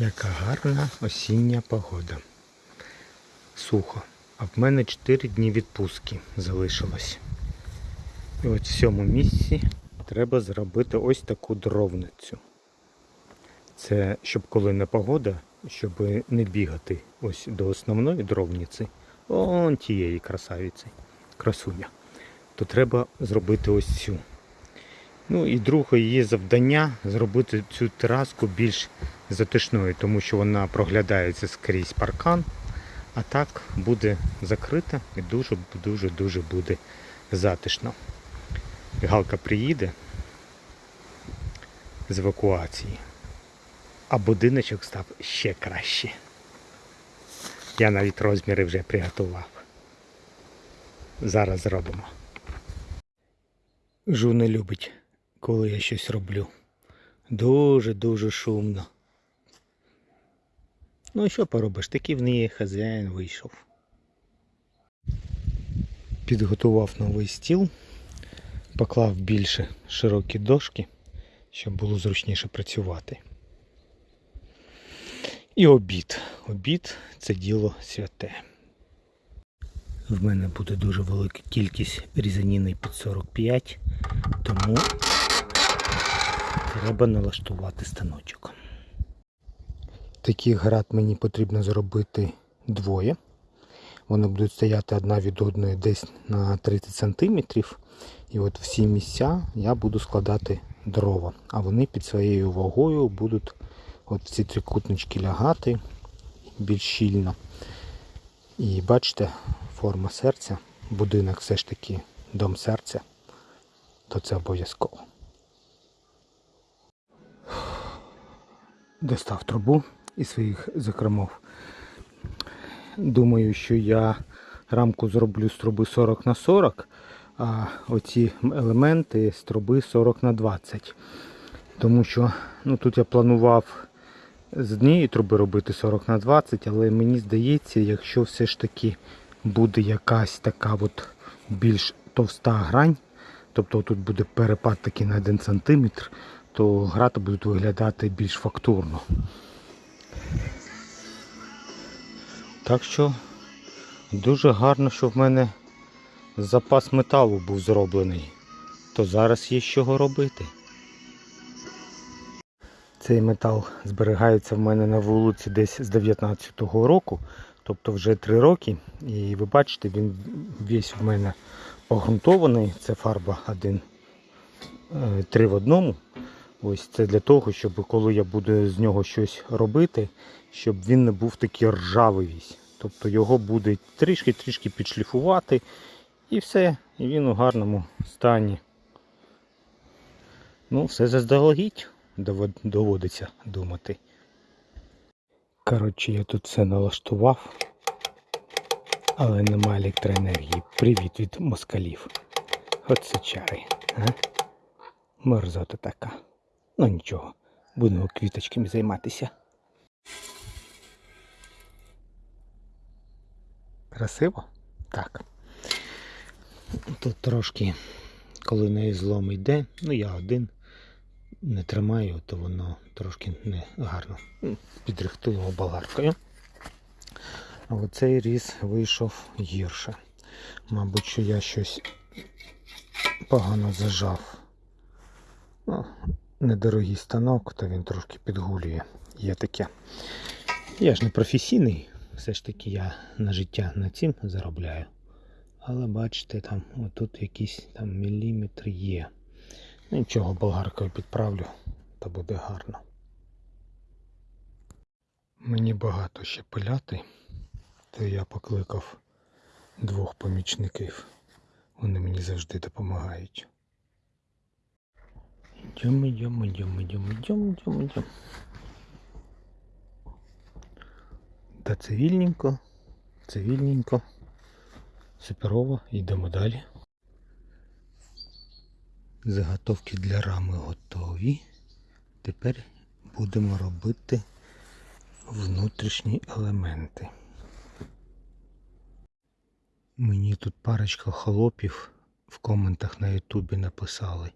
Яка гарна осіння погода. Сухо. А в мене 4 дні відпустки залишилось. І от в цьому місці треба зробити ось таку дровницю. Це щоб коли не погода, щоб не бігати ось до основної дровниці, он тієї красавиці, красуня, то треба зробити ось цю. Ну і друге її завдання зробити цю тераску більш затишною, тому що вона проглядається скрізь паркан, а так буде закрита і дуже-дуже-дуже буде затишно. Галка приїде з евакуації, а будиночок став ще краще. Я навіть розміри вже приготував. Зараз зробимо. Жу не любить, коли я щось роблю. Дуже-дуже шумно. Ну що поробиш? Такий в неї хазяїн вийшов. Підготував новий стіл, поклав більше широкі дошки, щоб було зручніше працювати. І обід. Обід це діло святе. В мене буде дуже велика кількість різаніни під 45, тому треба налаштувати станочок. Таких град мені потрібно зробити двоє. Вони будуть стояти одна від одної десь на 30 см. І от всі місця я буду складати дрова. А вони під своєю вагою будуть от в ці трикутнички лягати більш щільно. І бачите, форма серця, будинок все ж таки дом серця, то це обов'язково. Достав трубу із своїх закромов. Думаю, що я рамку зроблю з труби 40 на 40, а оці елементи з труби 40 на 20. Тому що ну, тут я планував з однієї труби робити 40 на 20, але мені здається, якщо все ж таки буде якась така от більш товста грань, тобто тут буде перепад такий на 1 см, то грати будуть виглядати більш фактурно. Так що дуже гарно, що в мене запас металу був зроблений, то зараз є з чого робити. Цей метал зберігається в мене на вулиці десь з 19-го року, тобто вже 3 роки. І ви бачите, він весь в мене погрунтований. Це фарба 1, 3 в одному. Ось це для того, щоб коли я буду з нього щось робити, щоб він не був такий ржавий весь. Тобто його буде трішки-трішки підшліфувати і все, і він у гарному стані. Ну, все заздалегідь доводиться думати. Коротше, я тут все налаштував, але нема електроенергії. Привіт від москалів. Оце чари. А? Мерзота така. Ну нічого, будемо квіточками займатися. Красиво? Так. Тут трошки, коли на злом йде, ну я один не тримаю, то воно трошки не гарно. Підрихтую його болгаркою. А оцей різ вийшов гірше. Мабуть, що я щось погано зажав. Ну, недорогий станок, то він трошки підгулює. Є таке. Я ж не професійний, все ж таки я на життя на цим заробляю. Але бачите, там отут якийсь там міліметр є. Ну, Нічого, болгаркою підправлю, то буде гарно. Мені багато ще пиляти, то я покликав двох помічників. Вони мені завжди допомагають. Йдемо, йдемо, йдемо, йдемо, йдемо, йдемо, йдемо. Та цивільненько, цивільненько, суперово, йдемо далі. Заготовки для рами готові. Тепер будемо робити внутрішні елементи. Мені тут парочка хлопів в коментах на ютубі написали.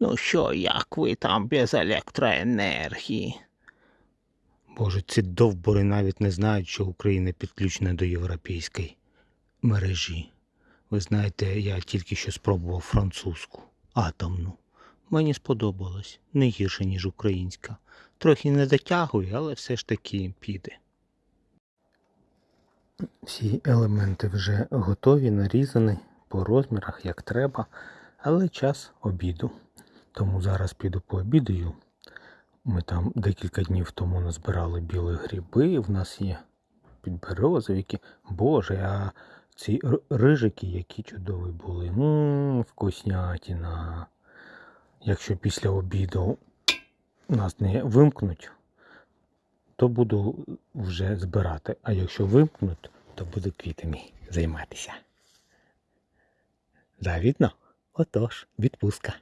Ну що, як ви там без електроенергії? Боже, ці довбори навіть не знають, що Україна підключена до європейської мережі. Ви знаєте, я тільки що спробував французьку, атомну. Мені сподобалось. Не гірше, ніж українська. Трохи не дотягує, але все ж таки піде. Всі елементи вже готові, нарізані по розмірах, як треба, але час обіду. Тому зараз піду пообідаю. Ми там декілька днів тому назбирали білі гриби. В нас є підберезовики. Боже, а ці рижики, які чудові були. Ммм, вкуснятіна. Якщо після обіду нас не вимкнуть, то буду вже збирати. А якщо вимкнуть, то буду квітами займатися. Завідно? Отож, відпустка.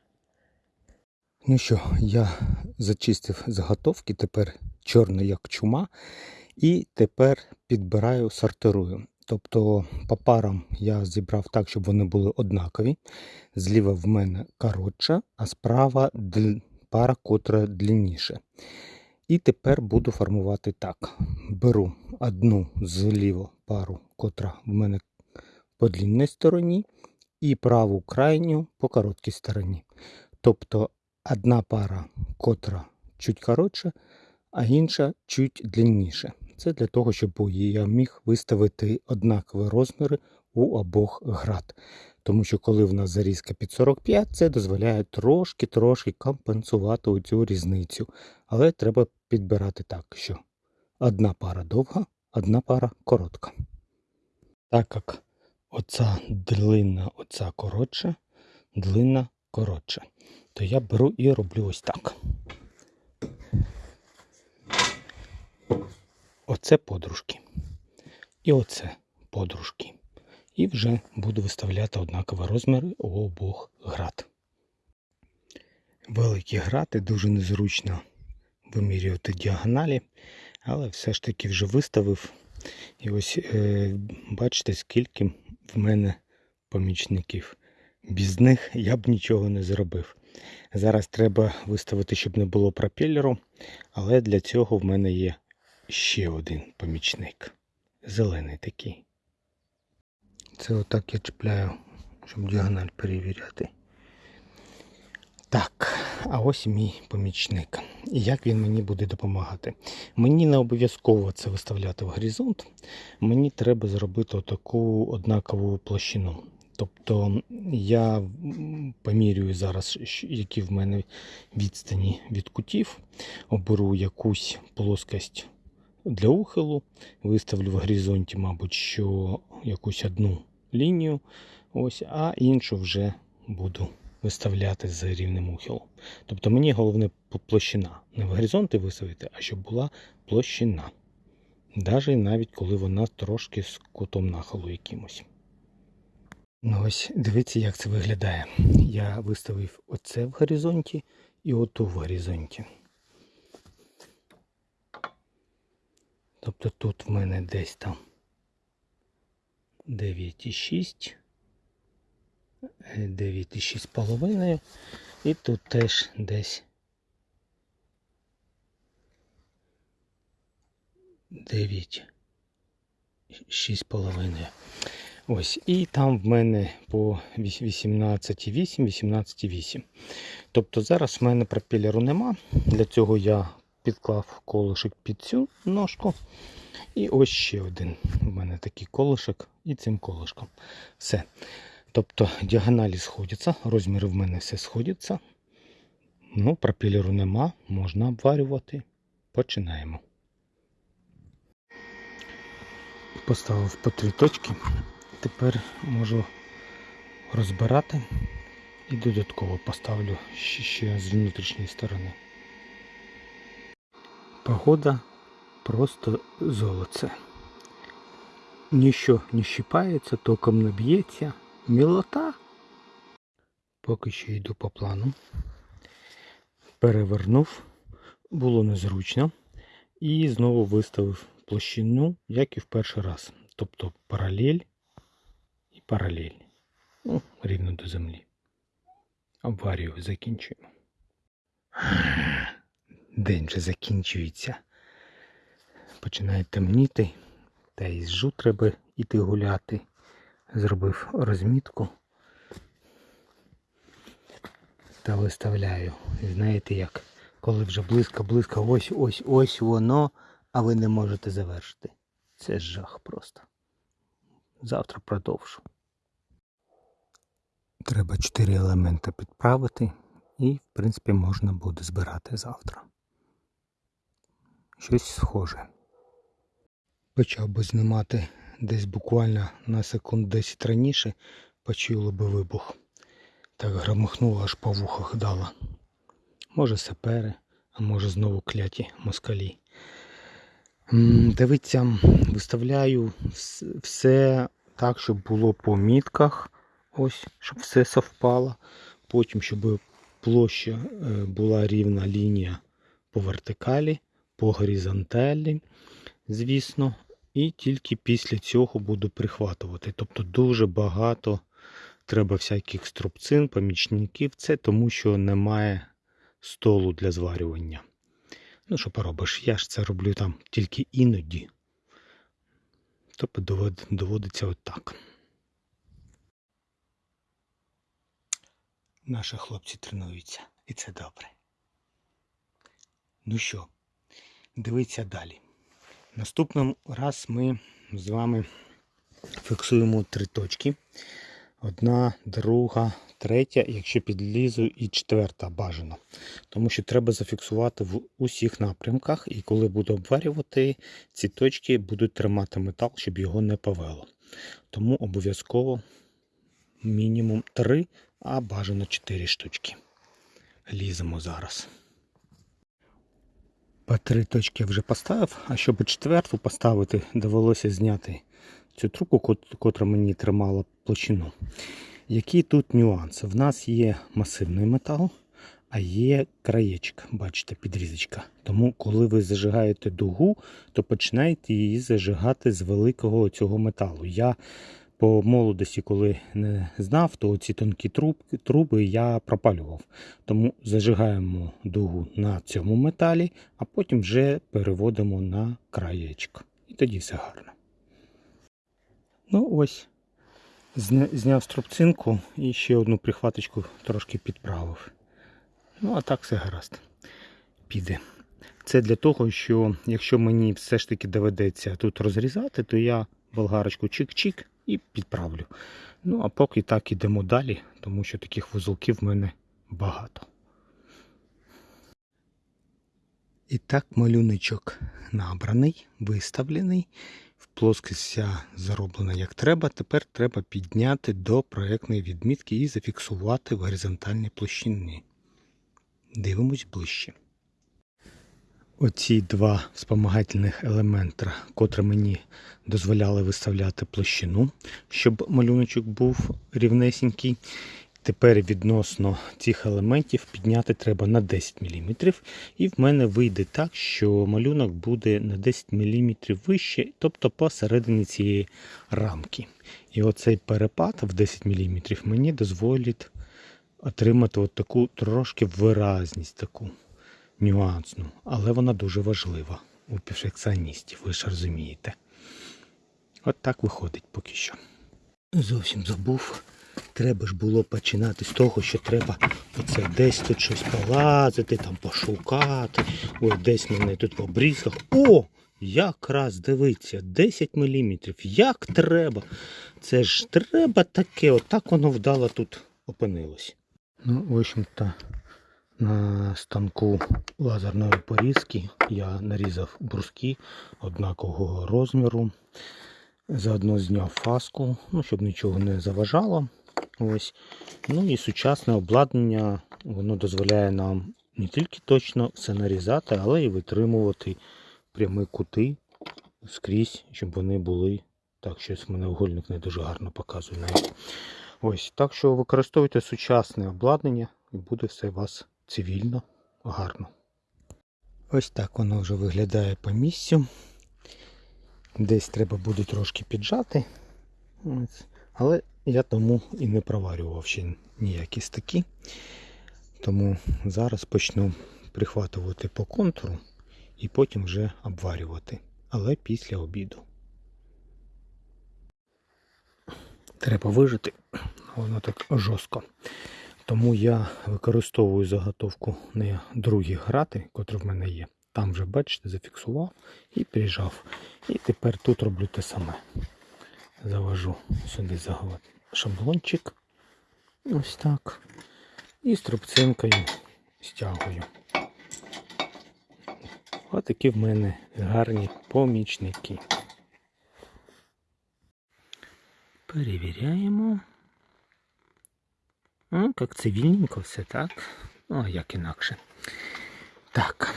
Ну що, я зачистив заготовки, тепер чорний як чума, і тепер підбираю, сортирую. Тобто по парам я зібрав так, щоб вони були однакові. Зліва в мене коротша, а справа пара, котра длинніше. І тепер буду формувати так. Беру одну зліво пару, котра в мене по длинній стороні, і праву крайню по короткій стороні. Тобто одна пара, котра чуть коротша, а інша чуть длинніше. Це для того, щоб я міг виставити однакові розміри у обох град. Тому що коли в нас зарізка під 45, це дозволяє трошки-трошки компенсувати цю різницю. Але треба підбирати так, що одна пара довга, одна пара коротка. Так як оця длинна, оця коротша, длинна коротша, то я беру і роблю ось так. Оце подружки. І оце подружки. І вже буду виставляти однакові розміри у обох град. Великі грати дуже незручно вимірювати діагоналі, але все ж таки вже виставив. І ось е, бачите, скільки в мене помічників. Без них я б нічого не зробив. Зараз треба виставити, щоб не було пропелеру, але для цього в мене є ще один помічник. Зелений такий. Це отак я чіпляю, щоб діагональ перевіряти. Так, а ось мій помічник. І як він мені буде допомагати? Мені не обов'язково це виставляти в горизонт. Мені треба зробити таку однакову площину. Тобто я помірюю зараз, які в мене відстані від кутів, оберу якусь плоскость для ухилу, виставлю в горизонті, мабуть, що якусь одну лінію, ось, а іншу вже буду виставляти з рівнем ухилу. Тобто мені головне площина. Не в горизонти виставити, а щоб була площина. Навіть навіть коли вона трошки з кутом нахилу якимось. Ну ось дивіться, як це виглядає. Я виставив оце в горизонті і оту в горизонті. Тобто тут в мене десь там 9,6, е, 9,6 з половиною. І тут теж десь 9, 6 з половиною. Ось, і там в мене по 18,8, 18,8. Тобто зараз в мене пропелеру нема. Для цього я підклав колишик під цю ножку. І ось ще один. У мене такий колишок і цим колишком. Все. Тобто діагоналі сходяться, розміри в мене все сходяться. Ну, пропелеру нема, можна обварювати. Починаємо. Поставив по три точки. Тепер можу розбирати і додатково поставлю ще, з внутрішньої сторони. Погода просто золоце. Ніщо не щипається, током не б'ється. Мілота. Поки що йду по плану. Перевернув, було незручно. І знову виставив площину, як і в перший раз. Тобто паралель і паралель. Ну, рівно до землі. Обварію закінчуємо. День вже закінчується. починає темніти. Та й з жу треба йти гуляти. Зробив розмітку. Та виставляю. Знаєте як? Коли вже близько, близько, ось, ось, ось воно, а ви не можете завершити. Це жах просто. Завтра продовжу. Треба чотири елементи підправити і, в принципі, можна буде збирати завтра. Щось схоже. Почав би знімати десь буквально на секунд 10 раніше, почули би вибух. Так громихнуло аж по вухах дало. Може сапери, а може знову кляті москалі. Дивіться, виставляю все так, щоб було по мітках. Ось, щоб все совпало. Потім, щоб площа е, була рівна лінія по вертикалі, по горизонталі, звісно. І тільки після цього буду прихватувати. Тобто дуже багато треба всяких струбцин, помічників. Це тому, що немає столу для зварювання. Ну, що поробиш, я ж це роблю там тільки іноді. Тобто доводиться отак. Наші хлопці тренуються, і це добре. Ну що, дивіться далі. Наступний раз ми з вами фіксуємо три точки. Одна, друга, третя, якщо підлізу, і четверта бажано. Тому що треба зафіксувати в усіх напрямках, і коли буду обварювати, ці точки будуть тримати метал, щоб його не повело. Тому обов'язково мінімум 3, а бажано 4 штучки. Ліземо зараз. По три точки вже поставив, а щоб четверту поставити, довелося зняти цю трубку, котра мені тримала площину. Які тут нюанси? В нас є масивний метал, а є краєчок, бачите, підрізочка. Тому, коли ви зажигаєте дугу, то починаєте її зажигати з великого цього металу. Я по молодості, коли не знав, то ці тонкі трубки, труби я пропалював. Тому зажигаємо дугу на цьому металі, а потім вже переводимо на краєчок. І тоді все гарно. Ну ось, зня- зняв струбцинку і ще одну прихваточку трошки підправив. Ну, а так все гаразд. Піде. Це для того, що якщо мені все ж таки доведеться тут розрізати, то я болгарочку чик-чик і підправлю. Ну, а поки так ідемо далі, тому що таких вузолків в мене багато. І так малюночок набраний, виставлений. В плоскость зароблена як треба. Тепер треба підняти до проєктної відмітки і зафіксувати в горизонтальній площині. Дивимось ближче. Оці два вспомагательних елемента, котрі мені дозволяли виставляти площину, щоб малюночок був рівнесенький. Тепер відносно цих елементів підняти треба на 10 мм. І в мене вийде так, що малюнок буде на 10 мм вище, тобто посередині цієї рамки. І оцей перепад в 10 мм мені дозволить отримати от таку трошки виразність, таку нюансну. Але вона дуже важлива у перфекціоністів, ви ж розумієте. От так виходить поки що. Зовсім забув. Треба ж було починати з того, що треба оце десь тут щось полазити, там пошукати. Ой, десь мене тут по брізках. О! Якраз дивиться, 10 мм. Як треба. Це ж треба таке, отак воно вдало тут опинилось. Ну, в общем-то, на станку лазерної порізки я нарізав бруски однакового розміру. Заодно зняв фаску, ну, щоб нічого не заважало. Ось. Ну і сучасне обладнання воно дозволяє нам не тільки точно все нарізати, але і витримувати прямі кути скрізь, щоб вони були. Так, щось в мене угольник не дуже гарно показує. Ось, так що використовуйте сучасне обладнання і буде все вас цивільно, гарно. Ось так воно вже виглядає по місцю. Десь треба буде трошки піджати. Але я тому і не проварював ще ніякі стаки. Тому зараз почну прихватувати по контуру і потім вже обварювати. але після обіду. Треба вижити, воно так жорстко. Тому я використовую заготовку на другі грати, котрі в мене є. Там вже, бачите, зафіксував і прижав. І тепер тут роблю те саме. Завожу сюди шаблончик. Ось так. І струбцинкою стягую. Ось такі в мене гарні помічники. Перевіряємо. Як цивільненько все, так? Ну, а як інакше. Так.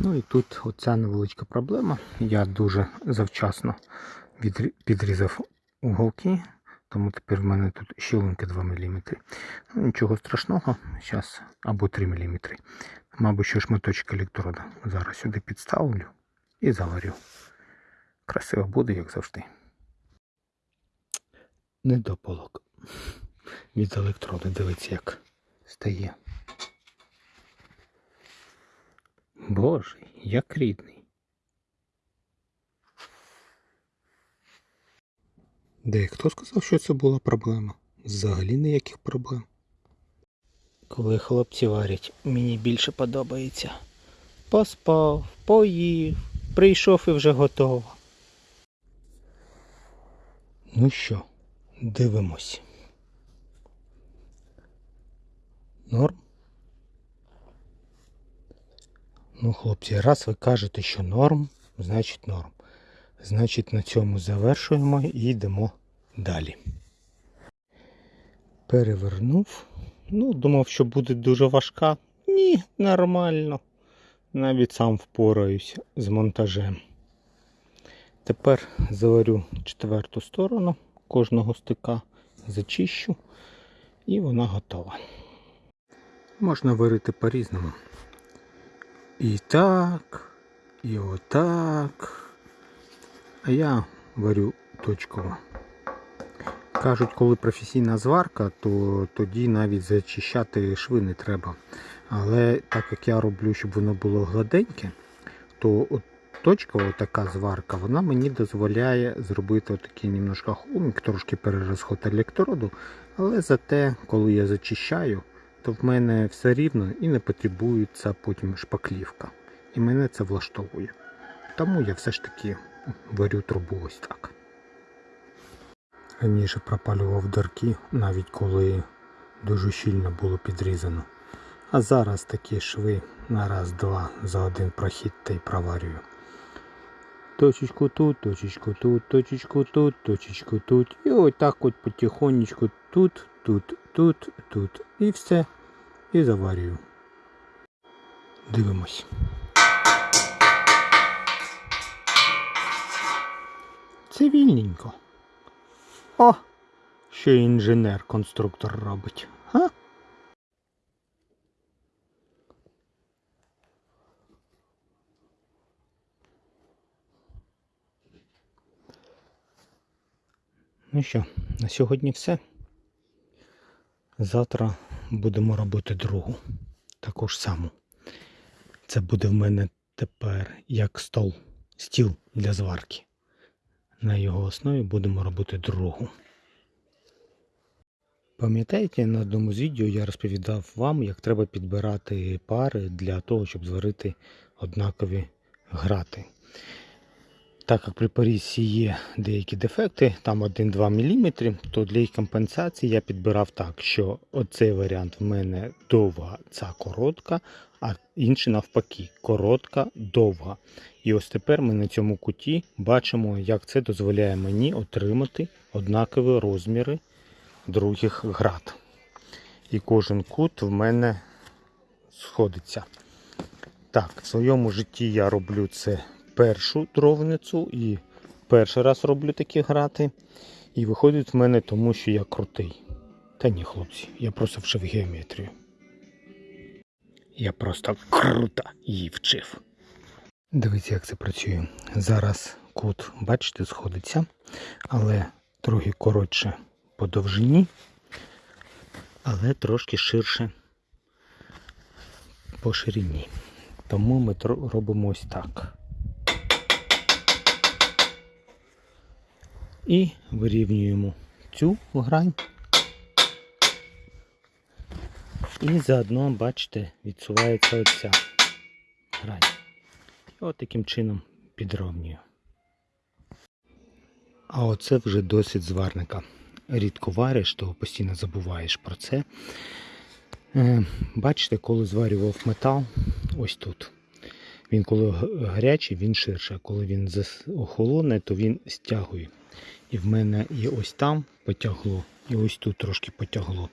Ну і тут оця невеличка проблема. Я дуже завчасно підрізав уголки, тому тепер в мене тут щілинки 2 мм. Ну, нічого страшного, зараз або 3 мм. Мабуть, що шматочок електрода. Зараз сюди підставлю і заварю. Красиво буде, як завжди. Недополок. Від електроду, дивіться, як стає. Боже, як рідний. Де хто сказав, що це була проблема? Взагалі ніяких проблем. Коли хлопці варять, мені більше подобається. Поспав, поїв, прийшов і вже готово. Ну що, дивимось. Норм? Ну, хлопці, раз ви кажете, що норм, значить норм. Значить, на цьому завершуємо і йдемо далі. Перевернув. Ну, думав, що буде дуже важка. Ні, нормально. Навіть сам впораюсь з монтажем. Тепер заварю четверту сторону кожного стика, зачищу і вона готова. Можна варити по-різному. І так, і отак. А я варю точково. Кажуть, коли професійна зварка, то тоді навіть зачищати шви не треба. Але так як я роблю, щоб воно було гладеньке, то от точкова така зварка, вона мені дозволяє зробити отакий немножко хумік, трошки перерозход електроду. Але зате, коли я зачищаю, то в мене все рівно і не потребується потім шпаклівка. І мене це влаштовує. Тому я все ж таки варю трубу ось так. Раніше пропалював дирки, навіть коли дуже щільно було підрізано. А зараз такі шви на раз-два за один прохід та й проварюю. Точечку тут, точечку тут, точечку тут, точечку тут. І ось так от потихонечку тут, тут, тут, тут. І все. І заварюю. Дивимось. Цивільненько. О, що інженер-конструктор робить. Га? Ну що, на сьогодні все. Завтра будемо робити другу. Таку ж саму. Це буде в мене тепер як стол, стіл для зварки. На його основі будемо робити другу. Пам'ятаєте, на одному з відео я розповідав вам, як треба підбирати пари для того, щоб зварити однакові грати. Так як при порізці є деякі дефекти, там 1-2 мм, то для їх компенсації я підбирав так, що оцей варіант в мене довга, ця коротка, а інший навпаки, коротка, довга. І ось тепер ми на цьому куті бачимо, як це дозволяє мені отримати однакові розміри других град. І кожен кут в мене сходиться. Так, в своєму житті я роблю це першу дровницю і перший раз роблю такі грати. І виходить в мене тому, що я крутий. Та ні, хлопці, я просто вчив геометрію. Я просто круто її вчив. Дивіться, як це працює. Зараз кут, бачите, сходиться, але трохи коротше по довжині, але трошки ширше по ширині. Тому ми робимо ось так. І вирівнюємо цю грань. І заодно, бачите, відсувається оця грань. І от таким чином підровнюю. А оце вже досить зварника. Рідко вариш, то постійно забуваєш про це. Е, Бачите, коли зварював метал, ось тут. Він коли гарячий, він ширше, а коли він охолоне, то він стягує. І в мене і ось там потягло, і ось тут трошки потягло.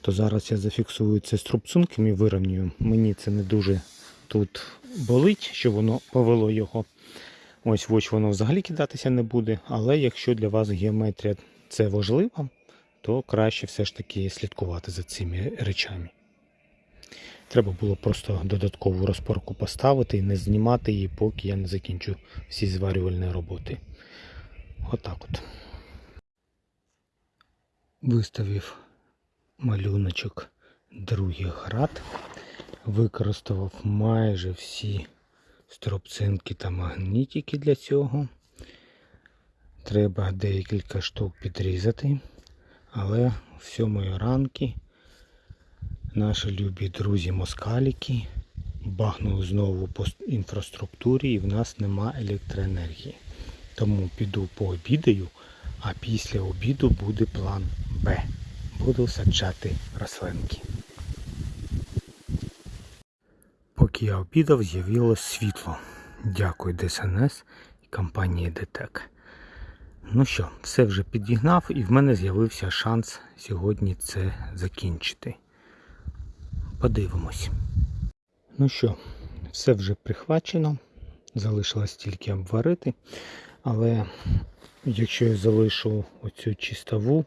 То зараз я зафіксую це струбцунком і вирівнюю. Мені це не дуже тут болить, що воно повело його. Ось очі воно взагалі кидатися не буде. Але якщо для вас геометрія це важливо, то краще все ж таки слідкувати за цими речами. Треба було просто додаткову розпорку поставити і не знімати її, поки я не закінчу всі зварювальні роботи. Отак от. Виставив малюночок другий град. Використав майже всі стропцинки та магнітики для цього. Треба декілька штук підрізати, але в сьомої ранки наші любі друзі москаліки бахнули знову по інфраструктурі і в нас нема електроенергії. Тому піду пообідаю, а після обіду буде план Б. Буду саджати рослинки. Поки я обідав, з'явилось світло. Дякую ДСНС і компанії ДТЕК. Ну що, все вже підігнав і в мене з'явився шанс сьогодні це закінчити. Подивимось. Ну що, все вже прихвачено. Залишилось тільки обварити. Але якщо я залишу оцю чистову,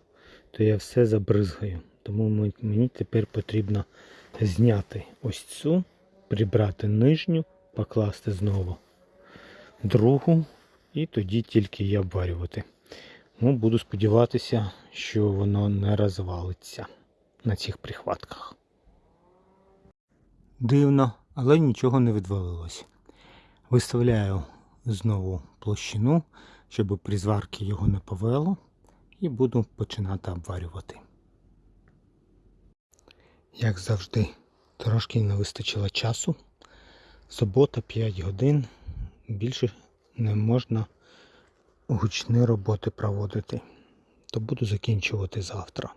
то я все забризгаю. Тому мені тепер потрібно зняти ось цю, прибрати нижню, покласти знову другу і тоді тільки її обварювати. Ну, буду сподіватися, що воно не розвалиться на цих прихватках. Дивно, але нічого не відвалилось. Виставляю знову площину, щоб при зварці його не повело, і буду починати обварювати. Як завжди, трошки не вистачило часу. Субота 5 годин. Більше не можна гучні роботи проводити. То буду закінчувати завтра.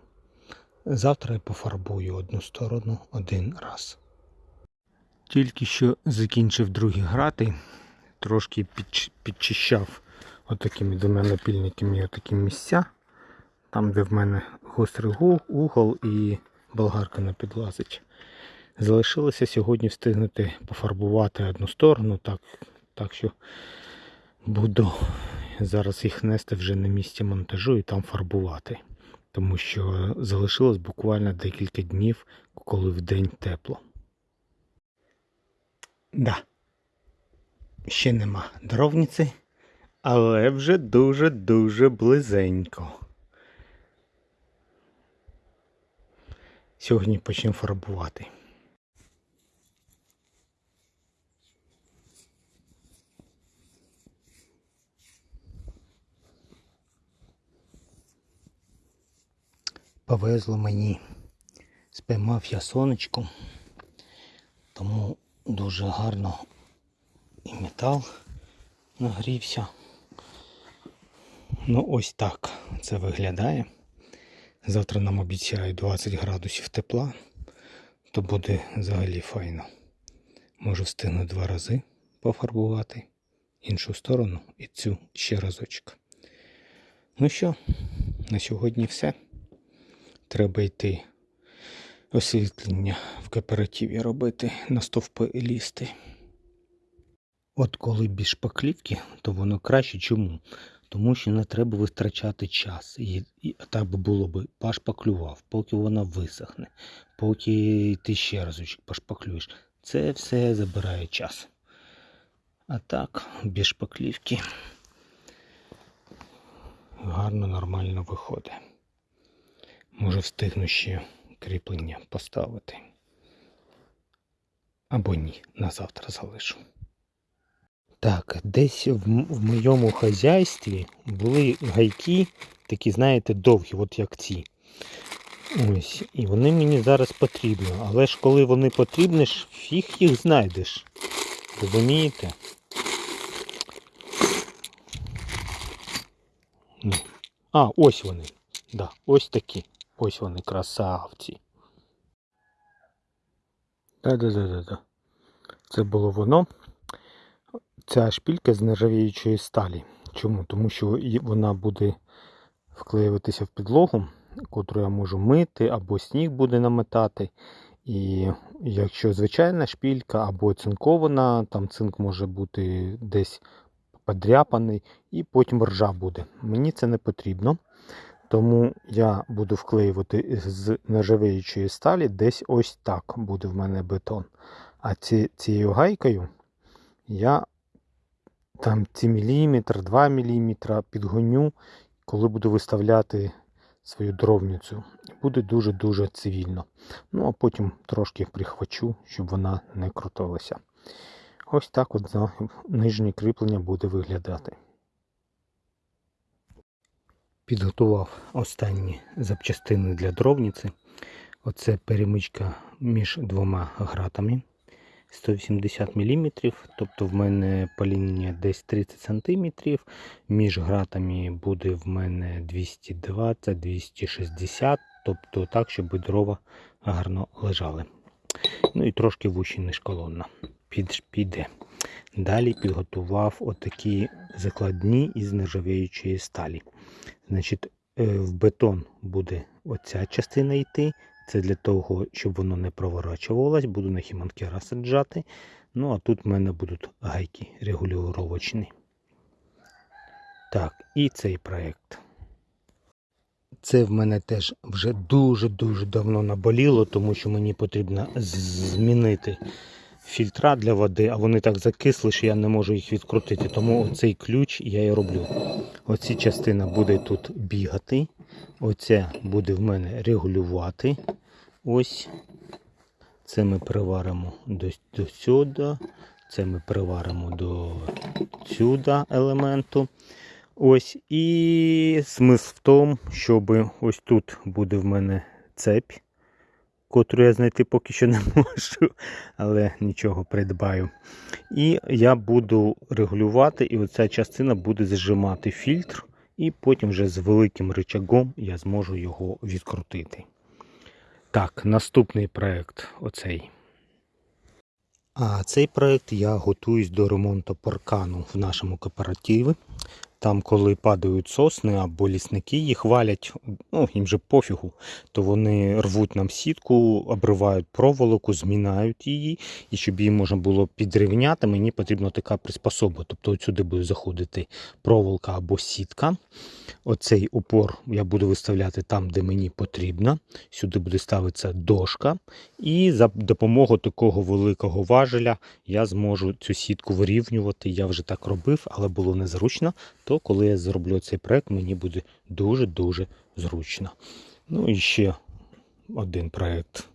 Завтра я пофарбую одну сторону один раз. Тільки що закінчив другі грати, трошки підч- підчищав отакими двома напільниками отакі місця. Там, де в мене гострий угол і болгарка не підлазить. Залишилося сьогодні встигнути пофарбувати одну сторону, так, так що буду зараз їх нести вже на місці монтажу і там фарбувати. Тому що залишилось буквально декілька днів, коли в день тепло. Да. Ще нема дровниці, але вже дуже-дуже близенько. Сьогодні почнемо фарбувати. Повезло мені. Спіймав я сонечко, тому дуже гарно і метал нагрівся. Ну ось так це виглядає. Завтра нам обіцяють 20 градусів тепла, то буде взагалі файно. Можу встигну два рази пофарбувати іншу сторону і цю ще разочок. Ну що, на сьогодні все. Треба йти освітлення в кооперативі робити, на стовпи лізти. От коли більш шпаклівки, то воно краще. Чому? Тому що не треба витрачати час. І, і так би було би пошпаклював, поки вона висохне, поки ти ще разочок пошпаклюєш. Це все забирає час. А так, без шпаклівки гарно, нормально виходить. Може встигну ще кріплення поставити. Або ні, на завтра залишу. Так, десь в, в моєму хазяйстві були гайки, такі, знаєте, довгі, от як ці. Ось, і вони мені зараз потрібні. Але ж коли вони потрібні, ж фіг їх знайдеш. Розумієте? Ну. А, ось вони. Да, ось такі. Ось вони, красавці. Да-да-да-да-да. Це було воно. Ця шпілька з нержавіючої сталі. Чому? Тому що вона буде вклеюватися в підлогу, котру я можу мити, або сніг буде наметати. І якщо звичайна шпілька або цинкована, там цинк може бути десь подряпаний, і потім ржа буде. Мені це не потрібно. Тому я буду вклеювати з нержавіючої сталі десь ось так буде в мене бетон. А ці, цією гайкою я там ці міліметр, 2 міліметра підгоню, коли буду виставляти свою дровницю. Буде дуже-дуже цивільно. Ну, а потім трошки прихвачу, щоб вона не крутилася. Ось так от нижнє кріплення буде виглядати. Підготував останні запчастини для дровниці. Оце перемичка між двома гратами 180 мм, тобто в мене паління десь 30 см. Між гратами буде в мене 220-260 тобто так, щоб дрова гарно лежали. Ну і трошки вущі ніж колонна. Піде. Далі підготував отакі закладні із нержавіючої сталі. Значить, е, в бетон буде оця частина йти. Це для того, щоб воно не проворачувалось. Буду на хіманкера саджати. Ну, а тут в мене будуть гайки регулювачні. Так, і цей проєкт. Це в мене теж вже дуже-дуже давно наболіло, тому що мені потрібно змінити фільтра для води, а вони так закисли, що я не можу їх відкрутити. Тому цей ключ я і роблю. Оці частина буде тут бігати. Оця буде в мене регулювати. Ось. Це ми приваримо до, до сюди. Це ми приваримо до сюди елементу. Ось. І смисл в тому, щоб ось тут буде в мене цепь, котру я знайти поки що не можу, але нічого придбаю. І я буду регулювати, і оця частина буде зжимати фільтр, і потім вже з великим рычагом я зможу його відкрутити. Так, наступний проект оцей. А цей проект я готуюсь до ремонту паркану в нашому кооперативі. Там, коли падають сосни або лісники їх валять, ну їм же пофігу, то вони рвуть нам сітку, обривають проволоку, змінають її. І щоб її можна було підрівняти, мені потрібна така приспособа. Тобто сюди буде заходити проволока або сітка. Оцей упор я буду виставляти там, де мені потрібно. Сюди буде ставитися дошка. І за допомогою такого великого важеля я зможу цю сітку вирівнювати. Я вже так робив, але було незручно. То коли я зроблю цей проект, мені буде дуже-дуже зручно. Ну і ще один проект.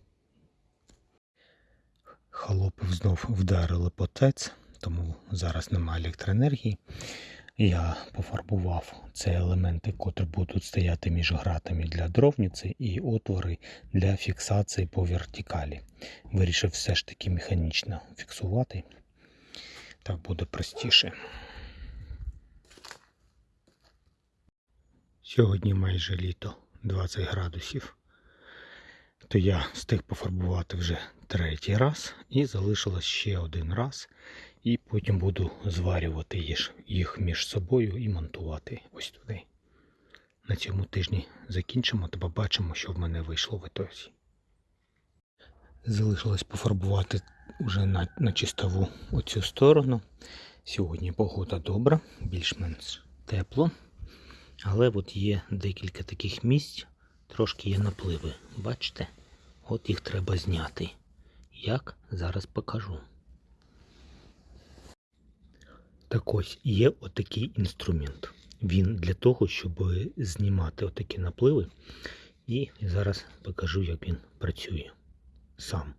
Холопів знов вдарили по ТЕЦ, тому зараз немає електроенергії. Я пофарбував ці елементи, котрі будуть стояти між гратами для дровниці і отвори для фіксації по вертикалі. Вирішив все ж таки механічно фіксувати. Так буде простіше. Сьогодні майже літо 20 градусів. То я встиг пофарбувати вже третій раз і залишилось ще один раз. І потім буду зварювати їх- між собою і монтувати ось туди. На цьому тижні закінчимо та побачимо, що в мене вийшло в ітозі. Залишилось пофарбувати вже на, на чистову оцю сторону. Сьогодні погода добра, більш-менш тепло. Але от є декілька таких місць, трошки є напливи. Бачите? От їх треба зняти. Як зараз покажу. Так ось є отакий інструмент. Він для того, щоб знімати отакі напливи. І зараз покажу, як він працює сам.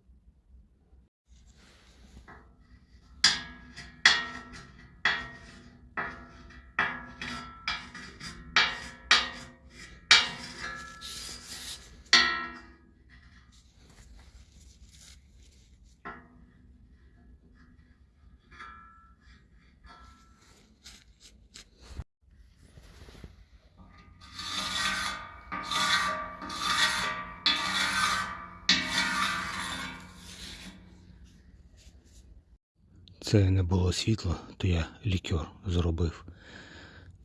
Було світло, то я лікер зробив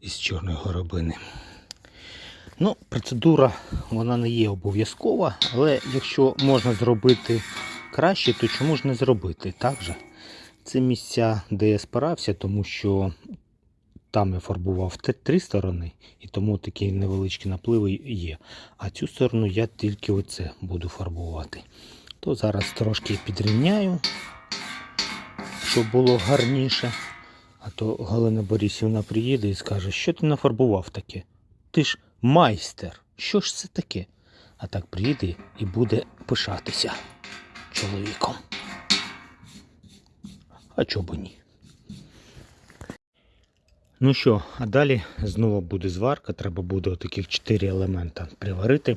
із чорної горобини. Ну, процедура вона не є обов'язкова, але якщо можна зробити краще, то чому ж не зробити? Так же? Це місця, де я спирався, тому що там я фарбував три сторони, і тому такі невеличкі напливи є. А цю сторону я тільки оце буду фарбувати. То зараз трошки підрівняю, щоб було гарніше. А то Галина Борисівна приїде і скаже, що ти нафарбував таке? Ти ж майстер. Що ж це таке? А так приїде і буде пишатися чоловіком. А б ні? Ну що, а далі знову буде зварка. Треба буде таких 4 елемента приварити.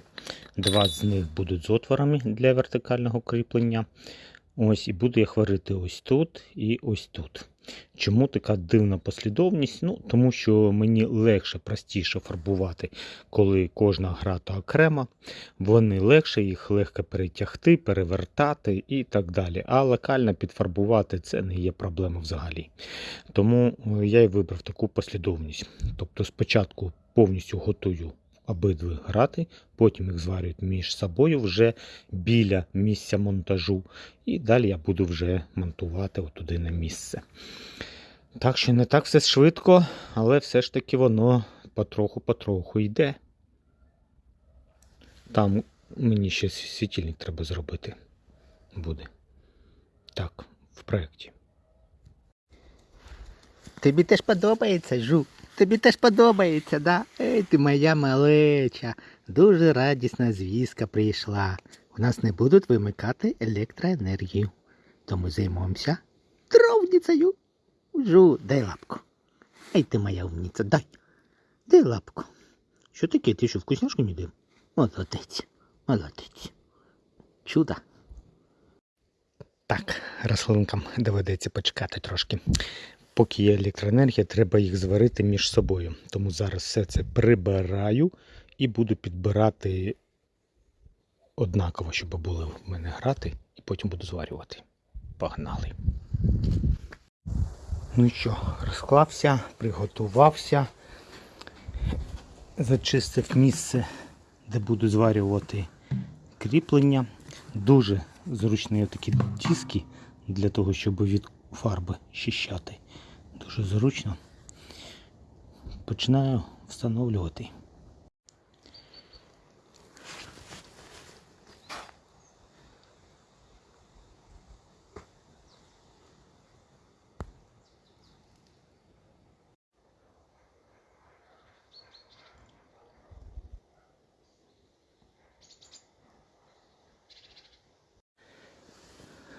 Два з них будуть з отворами для вертикального кріплення. Ось, і буду їх варити ось тут і ось тут. Чому така дивна послідовність? Ну, тому що мені легше, простіше фарбувати, коли кожна грата окрема. Вони легше, їх легко перетягти, перевертати і так далі. А локально підфарбувати це не є проблема взагалі. Тому е, я і вибрав таку послідовність. Тобто спочатку повністю готую обидві грати, потім їх зварюють між собою вже біля місця монтажу, і далі я буду вже монтувати отуди на місце. Так що не так все швидко, але все ж таки воно потроху-потроху йде. Там мені ще світильник треба зробити буде. Так, в проєкті. Тобі теж подобається, Жу. Тобі теж подобається, да? Ей, ти моя малеча. Дуже радісна звістка прийшла. У нас не будуть вимикати електроенергію. Тому займемося дровницею. Жу, дай лапку. Ей, ти моя умниця, дай. Дай лапку. Що таке? Ти що, вкусняшку не див? Молодець, молодець. Чудо. Так, рослинкам доведеться почекати трошки. Поки є електроенергія, треба їх зварити між собою. Тому зараз все це прибираю і буду підбирати однаково, щоб були в мене грати, і потім буду зварювати. Погнали. Ну що, розклався, приготувався, зачистив місце, де буду зварювати кріплення. Дуже зручні такі диски для того, щоб від фарби щищати. Дуже зручно. Починаю встановлювати.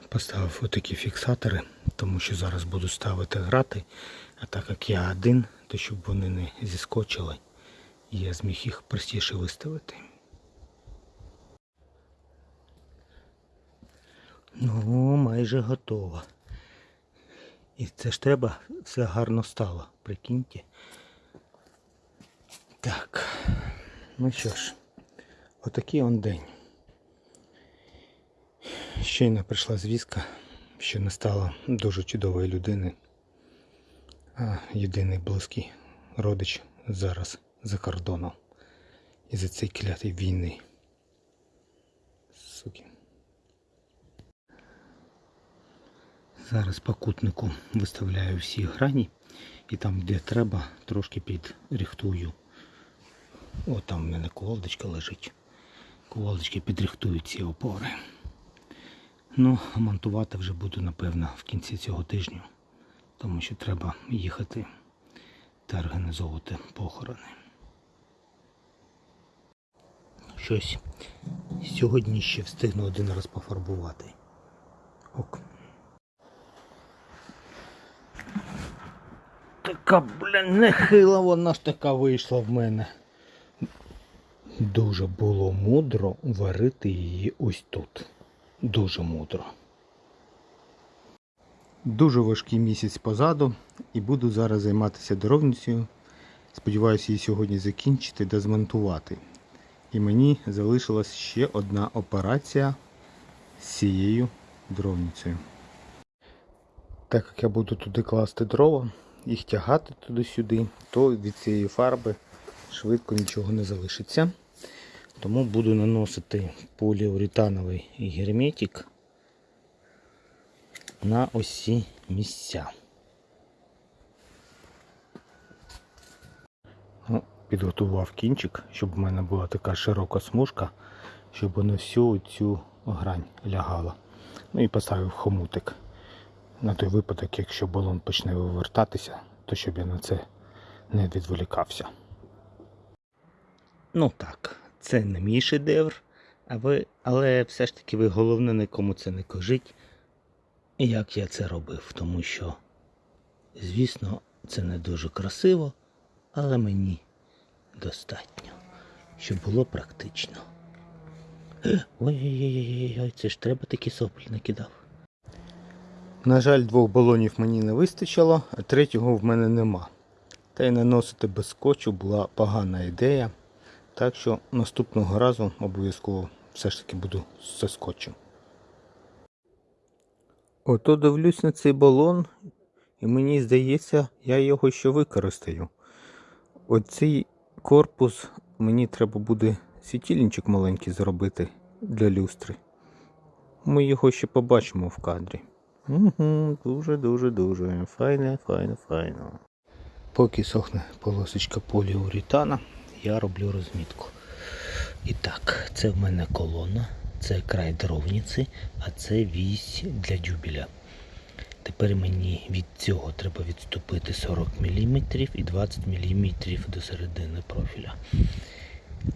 Поставив отакі фіксатори, тому що зараз буду ставити грати, а так як я один, то щоб вони не зіскочили, я зміг їх простіше виставити. Ну, майже готово. І це ж треба, все гарно стало, прикиньте. Так, ну що ж, отакий он день. Щойно прийшла звістка, що не стало дуже чудової людини. А єдиний близький родич зараз за кордоном. І за цей клятий війни. Суки. Зараз покутнику виставляю всі грані і там, де треба, трошки підрихтую. О, там в мене кувалдочка лежить. Кувалдочки підрихтують ці опори. Ну, монтувати вже буду, напевно, в кінці цього тижня, тому що треба їхати та організовувати похорони. Щось сьогодні ще встигну один раз пофарбувати. Ок. Така, блін, нехила вона ж така вийшла в мене. Дуже було мудро варити її ось тут. Дуже мудро. Дуже важкий місяць позаду і буду зараз займатися дровницею. Сподіваюся її сьогодні закінчити та змонтувати. І мені залишилась ще одна операція з цією дровницею. Так як я буду туди класти дрова, їх тягати туди-сюди, то від цієї фарби швидко нічого не залишиться. Тому буду наносити поліуретановий герметик на усі місця. Ну, підготував кінчик, щоб в мене була така широка смужка, щоб на всю цю грань лягала. Ну і поставив хомутик. На той випадок, якщо балон почне вивертатися, то щоб я на це не відволікався. Ну так, це не мій шедевр, а ви, але все ж таки ви головне нікому це не кажіть, як я це робив, тому що, звісно, це не дуже красиво, але мені достатньо, щоб було практично. Ой-ой-ой, це ж треба такі соплі накидав. На жаль, двох балонів мені не вистачило, а третього в мене нема. Та й наносити без скотчу була погана ідея. Так що наступного разу обов'язково все ж таки буду зі скотчем. Ото дивлюсь на цей балон, і мені здається, я його ще використаю. Оцей корпус мені треба буде світильничок маленький зробити для люстри. Ми його ще побачимо в кадрі. Угу, дуже, дуже, дуже. Файне, файне, файно. Поки сохне полосочка поліуретана, я роблю розмітку. І так, це в мене колона, це край дровниці, а це вісь для дюбеля. Тепер мені від цього треба відступити 40 мм і 20 мм до середини профіля.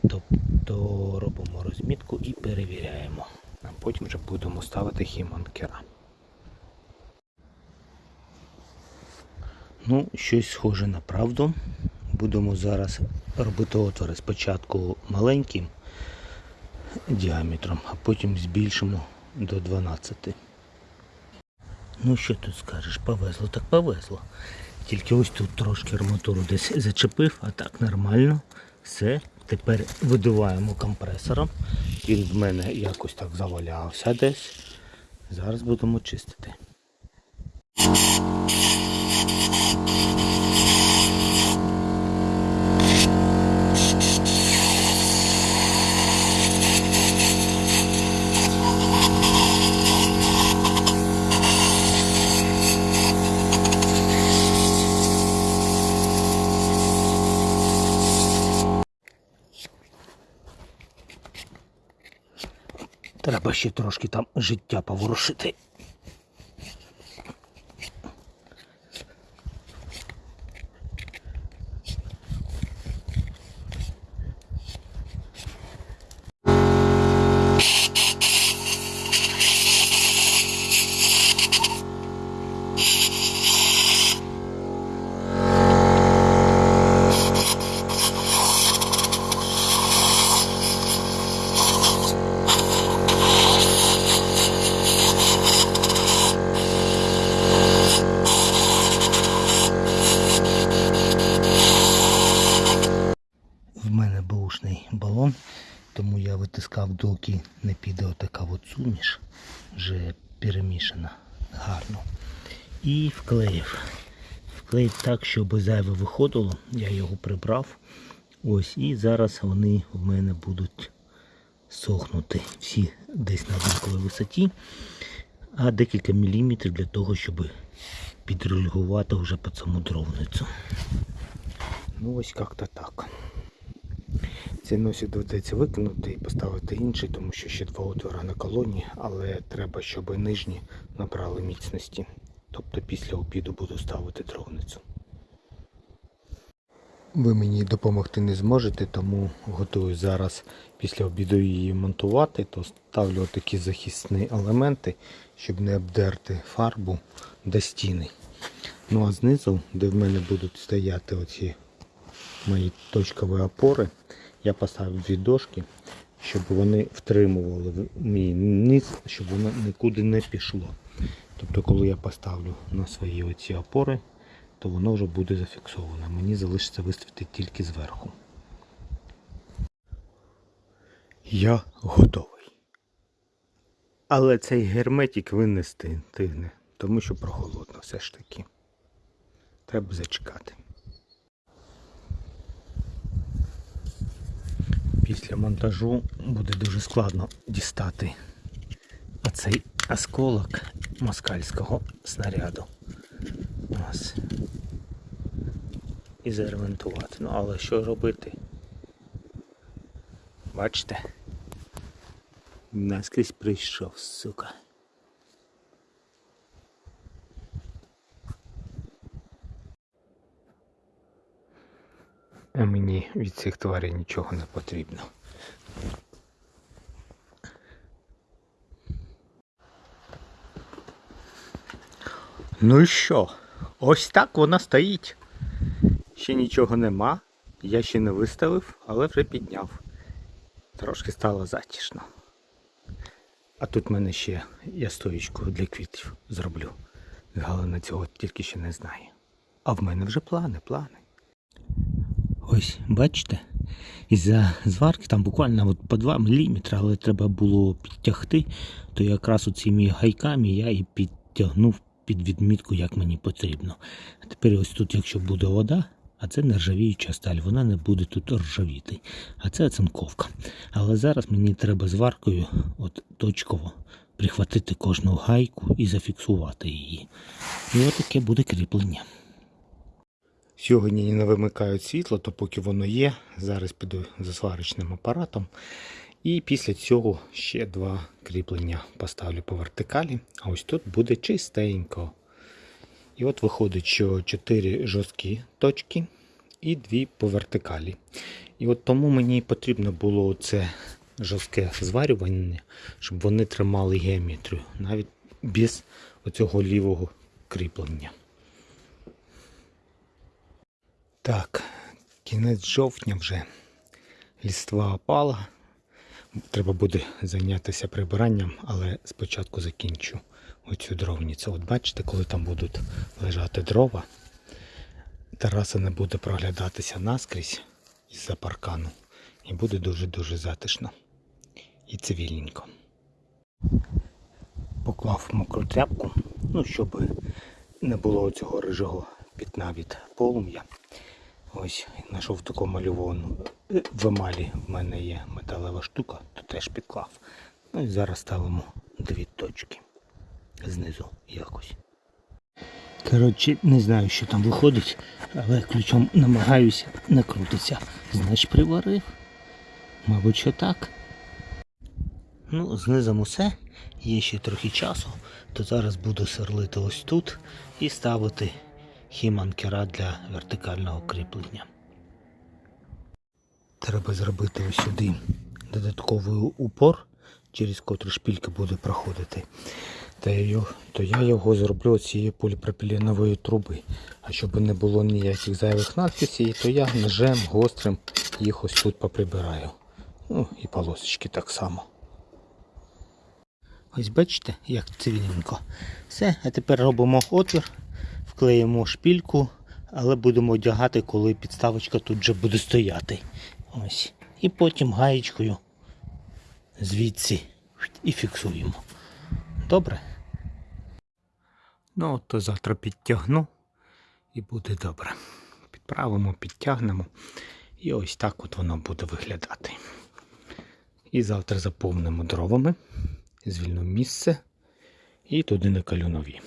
Тобто робимо розмітку і перевіряємо. А потім вже будемо ставити хіманкера. Ну, щось схоже на правду. Будемо зараз робити отвори спочатку маленьким діаметром, а потім збільшимо до 12. Ну що тут скажеш, повезло, так повезло. Тільки ось тут трошки арматуру десь зачепив, а так нормально. Все. Тепер видуваємо компресором. Він в мене якось так завалявся десь. Зараз будемо чистити. Треба ще трошки там життя поворушити. В мене бушний балон, тому я витискав, доки не піде отака от суміш, вже перемішана гарно. І вклеїв. Вклеїв так, щоб зайве виходило. Я його прибрав. Ось, і зараз вони в мене будуть сохнути всі десь на однаковій висоті, а декілька міліметрів для того, щоб підрегулювати вже під саму дровницю. Ну ось як-то так. Цей носик доведеться викинути і поставити інший, тому що ще два отвори на колоні, але треба, щоб нижні набрали міцності. Тобто після обіду буду ставити дровницю. Ви мені допомогти не зможете, тому готую зараз після обіду її монтувати, то ставлю такі захисні елементи, щоб не обдерти фарбу до стіни. Ну а знизу, де в мене будуть стояти оці мої точкові опори, я поставив дві дошки, щоб вони втримували мій низ, щоб воно нікуди не пішло. Тобто, коли я поставлю на свої оці опори, то воно вже буде зафіксовано. Мені залишиться виставити тільки зверху. Я готовий. Але цей герметик винести тигне. тому що прохолодно все ж таки. Треба зачекати. Після монтажу буде дуже складно дістати оцей осколок москальського снаряду. Ось. І заремонтувати. Ну, але що робити? Бачите? Наскрізь прийшов, сука. А мені від цих тварей нічого не потрібно. Ну і що? Ось так вона стоїть. Ще нічого нема. Я ще не виставив, але вже підняв. Трошки стало затішно. А тут в мене ще я стоїчку для квітів зроблю. Галина цього тільки ще не знає. А в мене вже плани, плани. Ось, бачите, із-за зварки там буквально от по 2 мм, але треба було підтягти, то якраз оціми гайками я і підтягнув під відмітку, як мені потрібно. Тепер ось тут, якщо буде вода, а це нержавіюча сталь, вона не буде тут ржавіти. А це оцинковка. Але зараз мені треба зваркою от точково прихватити кожну гайку і зафіксувати її. І отаке буде кріплення. Сьогодні не вимикають світло, то поки воно є, зараз піду за сварочним апаратом. І після цього ще два кріплення поставлю по вертикалі. А ось тут буде чистенько. І от виходить, що 4 жорсткі точки і 2 по вертикалі. І от тому мені потрібно було це жорстке зварювання, щоб вони тримали геометрію, навіть без оцього лівого кріплення. Так, кінець жовтня вже ліства опала. Треба буде зайнятися прибиранням, але спочатку закінчу оцю дровницю. От бачите, коли там будуть лежати дрова, тераса не буде проглядатися наскрізь із-за паркану. І буде дуже-дуже затишно і цивільненько. Поклав мокру тряпку, ну, щоб не було цього рижого пітна від полум'я. Ось знайшов таку малювану. Е, В емалі в мене є металева штука, то теж підклав. Ну і зараз ставимо дві точки знизу якось. Коротше, не знаю, що там виходить, але ключом намагаюся не крутиться. Значить приварив. Мабуть, що так. Ну, знизом усе. Є ще трохи часу, то зараз буду сверлити ось тут і ставити хіманкера для вертикального кріплення. Треба зробити ось сюди додатковий упор, через котрий шпілька буде проходити. Та його, то я його зроблю цієї поліпропіленової труби. А щоб не було ніяких зайвих надписів, то я ножем гострим їх ось тут поприбираю. Ну і полосочки так само. Ось бачите, як цивільненько. Все, а тепер робимо отвір, вклеїмо шпільку, але будемо одягати, коли підставочка тут вже буде стояти. Ось. І потім гаєчкою звідси і фіксуємо. Добре? Ну, то завтра підтягну і буде добре. Підправимо, підтягнемо. І ось так от воно буде виглядати. І завтра заповнимо дровами, звільнимо місце і туди накалю нові.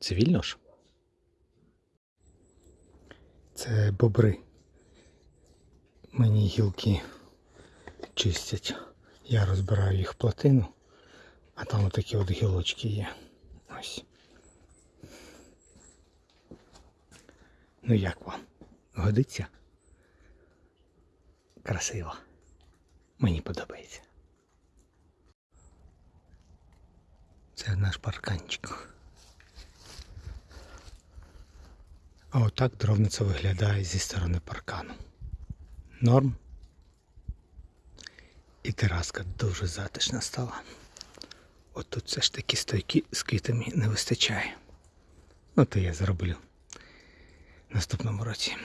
Цивільно ж? Це бобри. Мені гілки чистять. Я розбираю їх в плотину, а там отакі от гілочки є. Ось. Ну як вам? Годиться? Красиво. Мені подобається. Це наш парканчик. А отак дровниця виглядає зі сторони паркану. Норм. І тераска дуже затишна стала. От тут все ж таки стойки з квітами не вистачає. Ну то я зроблю наступному році.